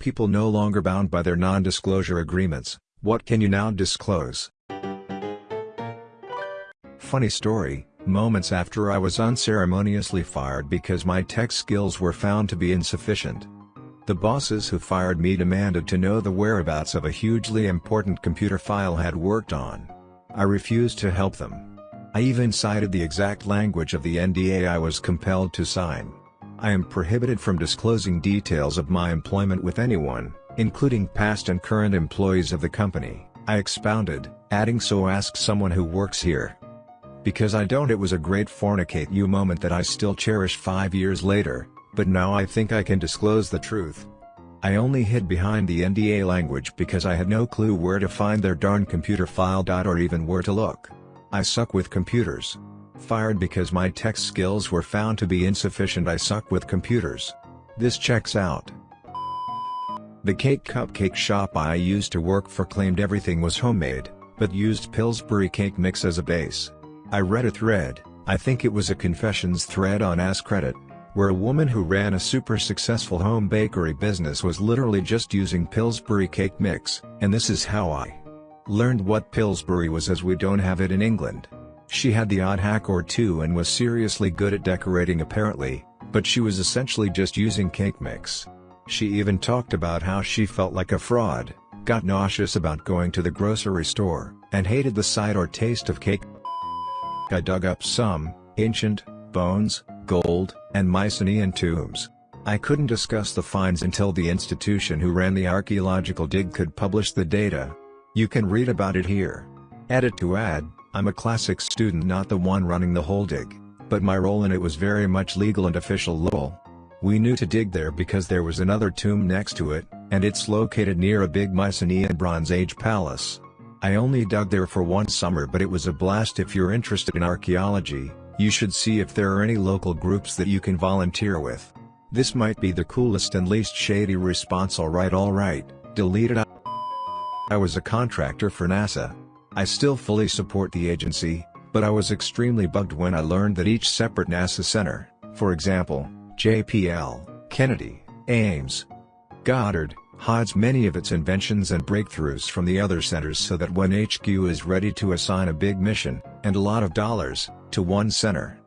People no longer bound by their non-disclosure agreements, what can you now disclose? Funny story, moments after I was unceremoniously fired because my tech skills were found to be insufficient. The bosses who fired me demanded to know the whereabouts of a hugely important computer file I had worked on. I refused to help them. I even cited the exact language of the NDA I was compelled to sign. I am prohibited from disclosing details of my employment with anyone, including past and current employees of the company, I expounded, adding so ask someone who works here. Because I don't it was a great fornicate you moment that I still cherish five years later, but now I think I can disclose the truth. I only hid behind the NDA language because I had no clue where to find their darn computer file. Or even where to look. I suck with computers. Fired because my tech skills were found to be insufficient I suck with computers. This checks out. The cake cupcake shop I used to work for claimed everything was homemade, but used Pillsbury cake mix as a base. I read a thread, I think it was a confessions thread on AskReddit, where a woman who ran a super successful home bakery business was literally just using Pillsbury cake mix, and this is how I learned what Pillsbury was as we don't have it in England. She had the odd hack or two and was seriously good at decorating apparently, but she was essentially just using cake mix. She even talked about how she felt like a fraud, got nauseous about going to the grocery store, and hated the sight or taste of cake. I dug up some, ancient, bones, gold, and Mycenaean tombs. I couldn't discuss the finds until the institution who ran the archaeological dig could publish the data. You can read about it here. Edit to add, I'm a classics student not the one running the whole dig, but my role in it was very much legal and official lol. We knew to dig there because there was another tomb next to it, and it's located near a big Mycenaean Bronze Age palace. I only dug there for one summer but it was a blast if you're interested in archaeology, you should see if there are any local groups that you can volunteer with. This might be the coolest and least shady response alright alright, delete it I was a contractor for NASA. I still fully support the agency, but I was extremely bugged when I learned that each separate NASA center, for example, JPL, Kennedy, Ames, Goddard, hides many of its inventions and breakthroughs from the other centers so that when HQ is ready to assign a big mission, and a lot of dollars, to one center.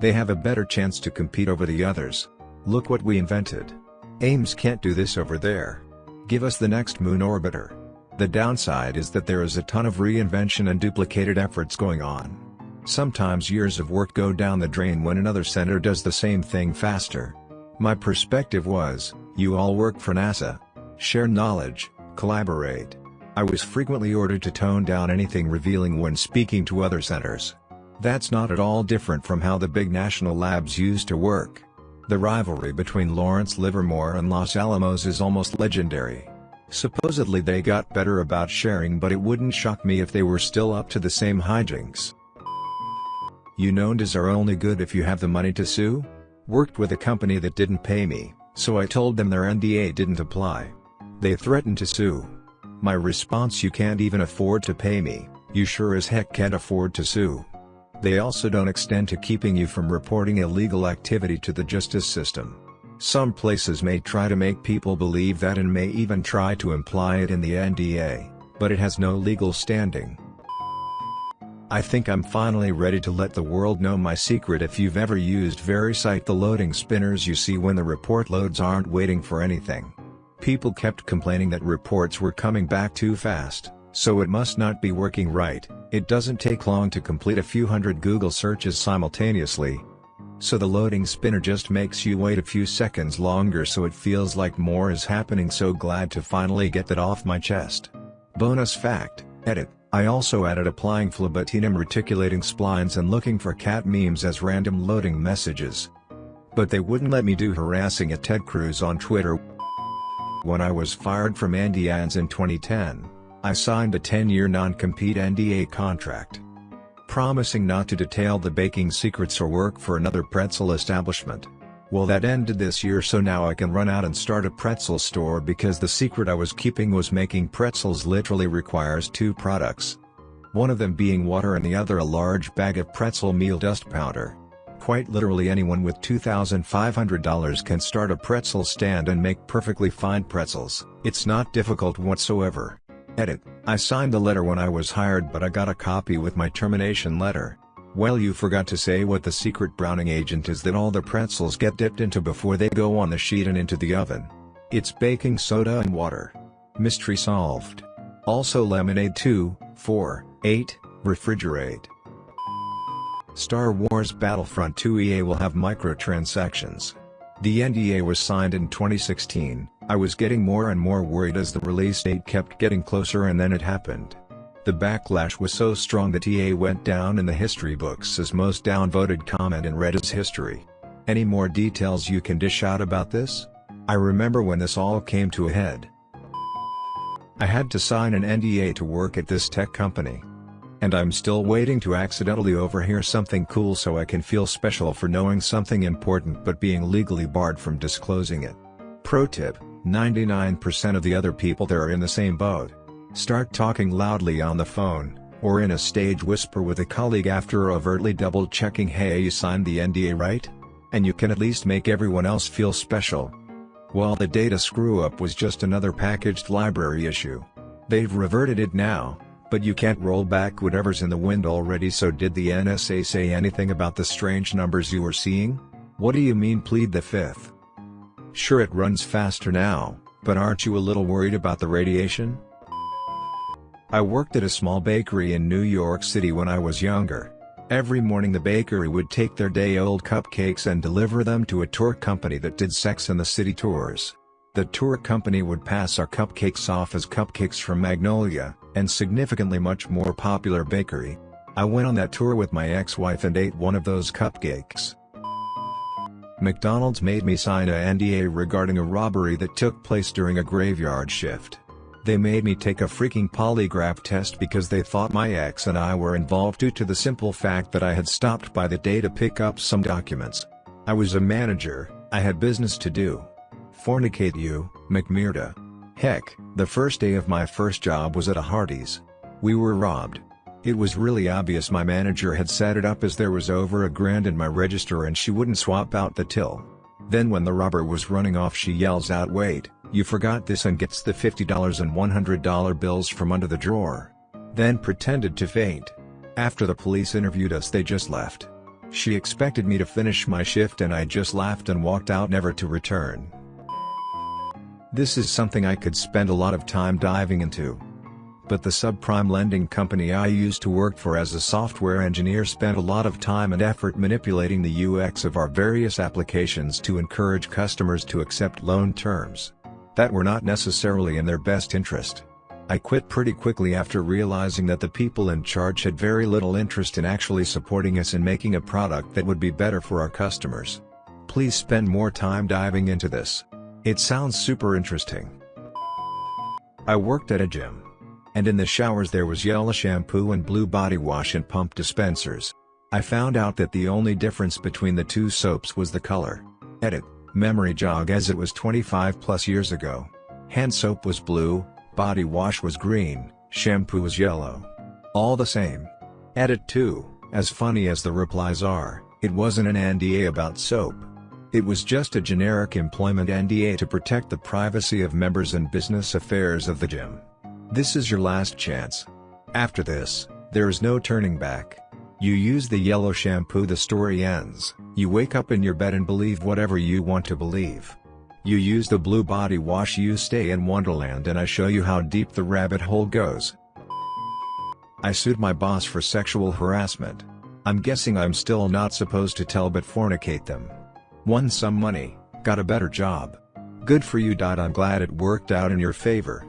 They have a better chance to compete over the others. Look what we invented. Ames can't do this over there. Give us the next moon orbiter. The downside is that there is a ton of reinvention and duplicated efforts going on. Sometimes years of work go down the drain when another center does the same thing faster. My perspective was, you all work for NASA. Share knowledge, collaborate. I was frequently ordered to tone down anything revealing when speaking to other centers. That's not at all different from how the big national labs used to work. The rivalry between Lawrence Livermore and Los Alamos is almost legendary. Supposedly they got better about sharing but it wouldn't shock me if they were still up to the same hijinks. You know, NDAs are only good if you have the money to sue? Worked with a company that didn't pay me, so I told them their NDA didn't apply. They threatened to sue. My response you can't even afford to pay me, you sure as heck can't afford to sue. They also don't extend to keeping you from reporting illegal activity to the justice system. Some places may try to make people believe that and may even try to imply it in the NDA, but it has no legal standing. I think I'm finally ready to let the world know my secret if you've ever used VeriCite the loading spinners you see when the report loads aren't waiting for anything. People kept complaining that reports were coming back too fast, so it must not be working right, it doesn't take long to complete a few hundred Google searches simultaneously. So the loading spinner just makes you wait a few seconds longer so it feels like more is happening so glad to finally get that off my chest. Bonus fact, edit, I also added applying phlebotinum reticulating splines and looking for cat memes as random loading messages. But they wouldn't let me do harassing at Ted Cruz on Twitter. When I was fired from Auntie Anne's in 2010, I signed a 10-year non-compete NDA contract. Promising not to detail the baking secrets or work for another pretzel establishment. Well that ended this year so now I can run out and start a pretzel store because the secret I was keeping was making pretzels literally requires two products. One of them being water and the other a large bag of pretzel meal dust powder. quite literally anyone with $2,500 can start a pretzel stand and make perfectly fine pretzels. It's not difficult whatsoever. Edit, I signed the letter when I was hired but I got a copy with my termination letter. Well you forgot to say what the secret browning agent is that all the pretzels get dipped into before they go on the sheet and into the oven. It's baking soda and water. Mystery solved. Also lemonade 2, 4, 8, refrigerate. Star Wars Battlefront 2 EA will have microtransactions. The NDA was signed in 2016, I was getting more and more worried as the release date kept getting closer and then it happened. The backlash was so strong that EA went down in the history books as most downvoted comment in Reddit's history. Any more details you can dish out about this? I remember when this all came to a head. I had to sign an NDA to work at this tech company. And I'm still waiting to accidentally overhear something cool so I can feel special for knowing something important but being legally barred from disclosing it. Pro tip, 99% of the other people there are in the same boat. Start talking loudly on the phone, or in a stage whisper with a colleague after overtly double checking hey you signed the NDA right? And you can at least make everyone else feel special. While the data screw-up was just another packaged library issue. They've reverted it now, but you can't roll back whatever's in the wind already so did the NSA say anything about the strange numbers you were seeing? What do you mean plead the fifth? Sure it runs faster now, but aren't you a little worried about the radiation? I worked at a small bakery in New York City when I was younger. Every morning the bakery would take their day-old cupcakes and deliver them to a tour company that did Sex and the City tours. The tour company would pass our cupcakes off as cupcakes from Magnolia, and significantly much more popular bakery. I went on that tour with my ex-wife and ate one of those cupcakes. McDonald's made me sign a NDA regarding a robbery that took place during a graveyard shift. They made me take a freaking polygraph test because they thought my ex and I were involved due to the simple fact that I had stopped by the day to pick up some documents. I was a manager, I had business to do. Fornicate you, McMurda. Heck, the first day of my first job was at a Hardee's. We were robbed. It was really obvious my manager had set it up as there was over a grand in my register and she wouldn't swap out the till. Then when the robber was running off she yells out wait, you forgot this and gets the $50 and $100 bills from under the drawer. Then pretended to faint. After the police interviewed us they just left. She expected me to finish my shift and I just laughed and walked out never to return. This is something I could spend a lot of time diving into. But the subprime lending company I used to work for as a software engineer spent a lot of time and effort manipulating the UX of our various applications to encourage customers to accept loan terms that were not necessarily in their best interest. I quit pretty quickly after realizing that the people in charge had very little interest in actually supporting us in making a product that would be better for our customers. Please spend more time diving into this. It sounds super interesting. I worked at a gym. And in the showers there was yellow shampoo and blue body wash and pump dispensers. I found out that the only difference between the two soaps was the color. Edit. Memory jog as it was 25 plus years ago. Hand soap was blue, body wash was green, shampoo was yellow. All the same. Edit 2, as funny as the replies are, it wasn't an NDA about soap. It was just a generic employment NDA to protect the privacy of members and business affairs of the gym. This is your last chance. After this, there is no turning back. You use the yellow shampoo the story ends, you wake up in your bed and believe whatever you want to believe. You use the blue body wash you stay in Wonderland and I show you how deep the rabbit hole goes. I sued my boss for sexual harassment. I'm guessing I'm still not supposed to tell but fornicate them. Won some money, got a better job. Good for you. I'm glad it worked out in your favor.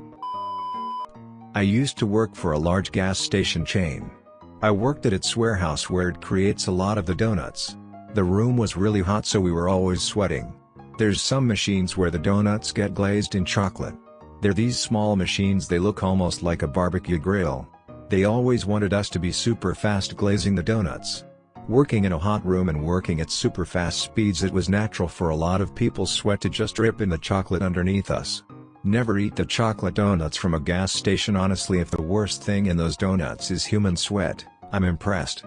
I used to work for a large gas station chain. I worked at its warehouse where it creates a lot of the donuts. The room was really hot so we were always sweating. There's some machines where the donuts get glazed in chocolate. They're these small machines they look almost like a barbecue grill. They always wanted us to be super fast glazing the donuts. Working in a hot room and working at super fast speeds it was natural for a lot of people's sweat to just drip in the chocolate underneath us. Never eat the chocolate donuts from a gas station honestly if the worst thing in those donuts is human sweat, I'm impressed.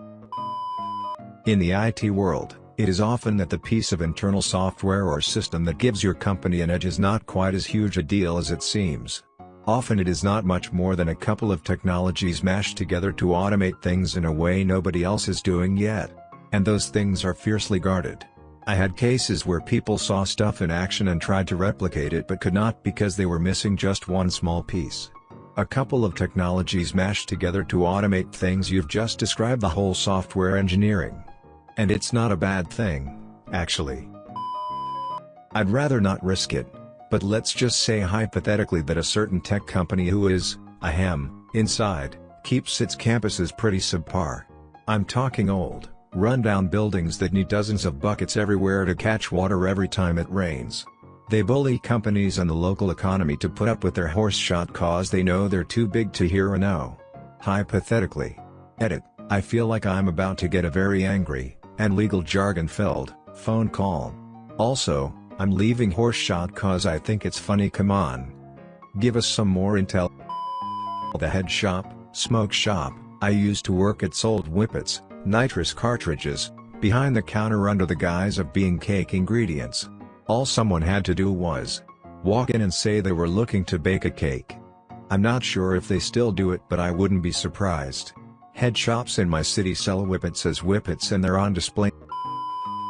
In the IT world, It is often that the piece of internal software or system that gives your company an edge is not quite as huge a deal as it seems. Often it is not much more than a couple of technologies mashed together to automate things in a way nobody else is doing yet. And those things are fiercely guarded. I had cases where people saw stuff in action and tried to replicate it but could not because they were missing just one small piece. A couple of technologies mashed together to automate things you've just described the whole software engineering. And it's not a bad thing, actually. I'd rather not risk it. But let's just say hypothetically that a certain tech company who is, ahem, inside, keeps its campuses pretty subpar. I'm talking old, rundown buildings that need dozens of buckets everywhere to catch water every time it rains. They bully companies and the local economy to put up with their horse shot cause they know they're too big to hear a no. Hypothetically. Edit, I feel like I'm about to get a very angry, and legal jargon filled, phone call. Also, I'm leaving horse shot cause I think it's funny come on. Give us some more intel. The head shop, smoke shop, I used to work at sold whippets, nitrous cartridges, behind the counter under the guise of being cake ingredients. All someone had to do was walk in and say they were looking to bake a cake. I'm not sure if they still do it but I wouldn't be surprised. Head shops in my city sell whippets as whippets and they're on display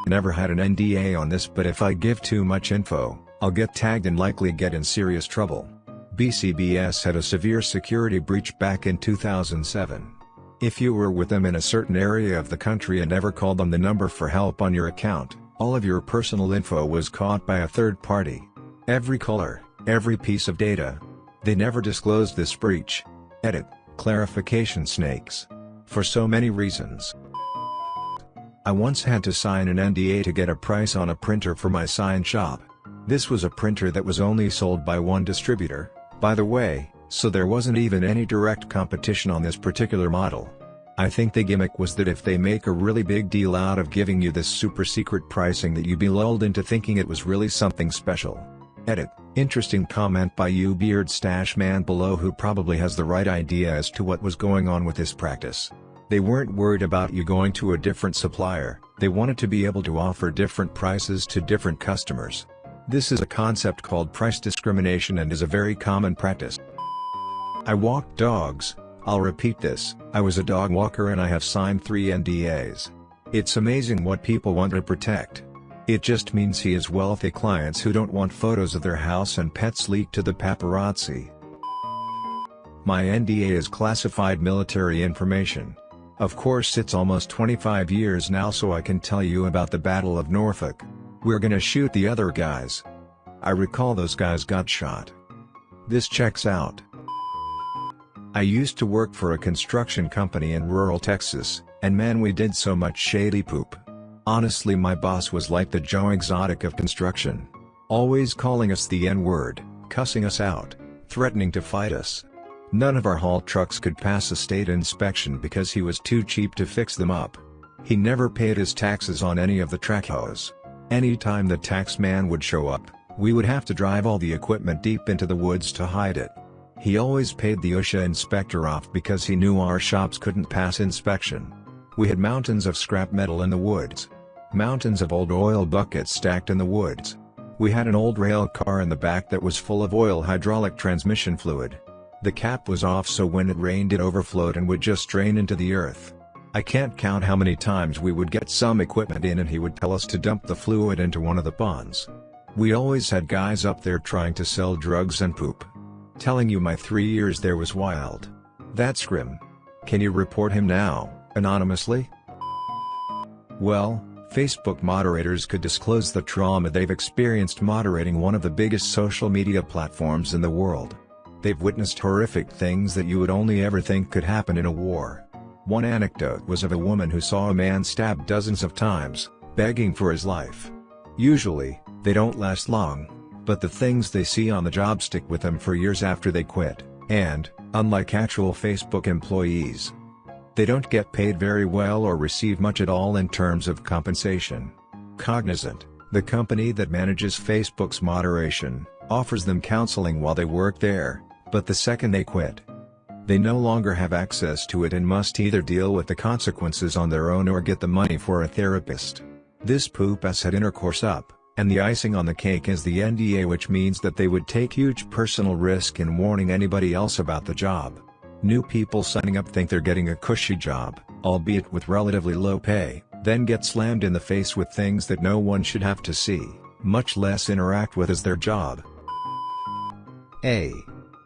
never had an NDA on this but if I give too much info, I'll get tagged and likely get in serious trouble. BCBS had a severe security breach back in 2007. If you were with them in a certain area of the country and ever called them the number for help on your account, all of your personal info was caught by a third party. Every color, every piece of data. They never disclosed this breach. Edit, clarification snakes. For so many reasons. I once had to sign an NDA to get a price on a printer for my sign shop. This was a printer that was only sold by one distributor, by the way, so there wasn't even any direct competition on this particular model. I think the gimmick was that if they make a really big deal out of giving you this super secret pricing that you'd be lulled into thinking it was really something special. Edit, interesting comment by you beard stash man below who probably has the right idea as to what was going on with this practice. They weren't worried about you going to a different supplier, they wanted to be able to offer different prices to different customers. This is a concept called price discrimination and is a very common practice. I walked dogs, I'll repeat this, I was a dog walker and I have signed 3 NDAs. It's amazing what people want to protect. It just means he has wealthy clients who don't want photos of their house and pets leaked to the paparazzi. My NDA is classified military information. Of course it's almost 25 years now so I can tell you about the Battle of Norfolk. We're gonna shoot the other guys. I recall those guys got shot. This checks out. I used to work for a construction company in rural Texas, and man we did so much shady poop. Honestly my boss was like the Joe Exotic of construction. Always calling us the N-word, cussing us out, threatening to fight us. None of our haul trucks could pass a state inspection because he was too cheap to fix them up. He never paid his taxes on any of the track hoes. Anytime the tax man would show up, we would have to drive all the equipment deep into the woods to hide it. He always paid the OSHA inspector off because he knew our shops couldn't pass inspection. We had mountains of scrap metal in the woods. Mountains of old oil buckets stacked in the woods. We had an old rail car in the back that was full of oil hydraulic transmission fluid. The cap was off so when it rained it overflowed and would just drain into the earth. I can't count how many times we would get some equipment in and he would tell us to dump the fluid into one of the ponds. We always had guys up there trying to sell drugs and poop. Telling you my three years there was wild. That's grim. Can you report him now, anonymously? Well, Facebook moderators could disclose the trauma they've experienced moderating one of the biggest social media platforms in the world. They've witnessed horrific things that you would only ever think could happen in a war. One anecdote was of a woman who saw a man stabbed dozens of times, begging for his life. Usually, they don't last long, but the things they see on the job stick with them for years after they quit, and, unlike actual Facebook employees, they don't get paid very well or receive much at all in terms of compensation. Cognizant, the company that manages Facebook's moderation, offers them counseling while they work there, but the second they quit, they no longer have access to it and must either deal with the consequences on their own or get the money for a therapist. This poop has had intercourse up, and the icing on the cake is the NDA which means that they would take huge personal risk in warning anybody else about the job. New people signing up think they're getting a cushy job, albeit with relatively low pay, then get slammed in the face with things that no one should have to see, much less interact with as their job. A.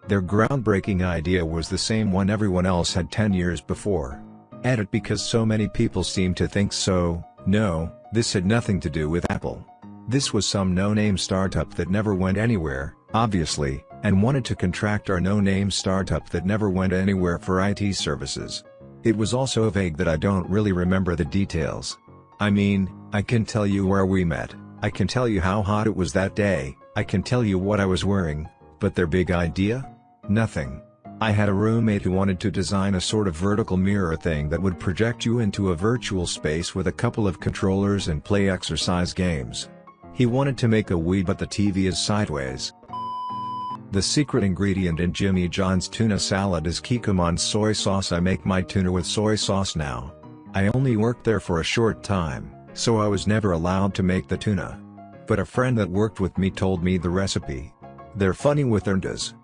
Their groundbreaking idea was the same one everyone else had 10 years before. Edit because so many people seem to think so, no, this had nothing to do with Apple. This was some no-name startup that never went anywhere, obviously, and wanted to contract our no-name startup that never went anywhere for IT services. It was also vague that I don't really remember the details. I mean, I can tell you where we met, I can tell you how hot it was that day, I can tell you what I was wearing, but their big idea? Nothing. I had a roommate who wanted to design a sort of vertical mirror thing that would project you into a virtual space with a couple of controllers and play exercise games. He wanted to make a Wii but the TV is sideways. The secret ingredient in Jimmy John's tuna salad is Kikkoman soy sauce I make my tuna with soy sauce now. I only worked there for a short time, so I was never allowed to make the tuna. But a friend that worked with me told me the recipe. They're funny with does.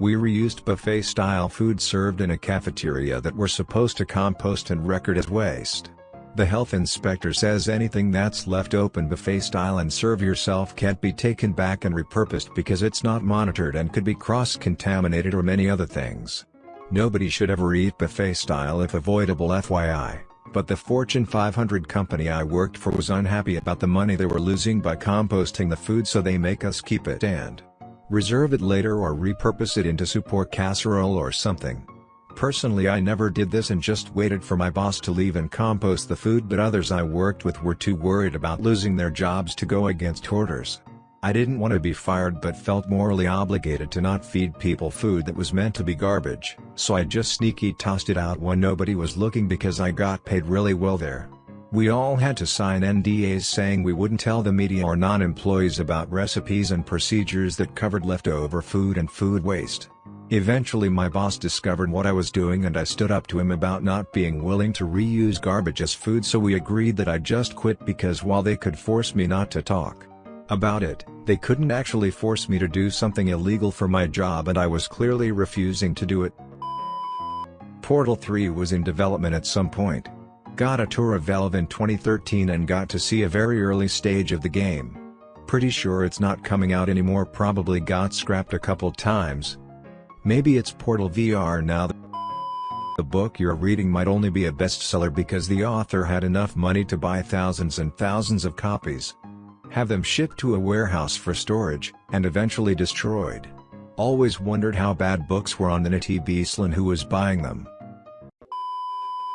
We reused buffet-style food served in a cafeteria that we're supposed to compost and record as waste. The health inspector says anything that's left open buffet style and serve yourself can't be taken back and repurposed because it's not monitored and could be cross-contaminated or many other things. Nobody should ever eat buffet style if avoidable FYI, but the Fortune 500 company I worked for was unhappy about the money they were losing by composting the food so they make us keep it and reserve it later or repurpose it into soup or casserole or something. Personally I never did this and just waited for my boss to leave and compost the food but others I worked with were too worried about losing their jobs to go against orders. I didn't want to be fired but felt morally obligated to not feed people food that was meant to be garbage, so I just sneaky tossed it out when nobody was looking because I got paid really well there. We all had to sign NDAs saying we wouldn't tell the media or non-employees about recipes and procedures that covered leftover food and food waste. Eventually my boss discovered what I was doing and I stood up to him about not being willing to reuse garbage as food so we agreed that I'd just quit because while they could force me not to talk about it, they couldn't actually force me to do something illegal for my job and I was clearly refusing to do it. Portal 3 was in development at some point. Got a tour of Valve in 2013 and got to see a very early stage of the game. Pretty sure it's not coming out anymore probably got scrapped a couple times, Maybe it's Portal VR now. The book you're reading might only be a bestseller because the author had enough money to buy thousands and thousands of copies. Have them shipped to a warehouse for storage, and eventually destroyed. Always wondered how bad books were on the Nitty Beaslin who was buying them.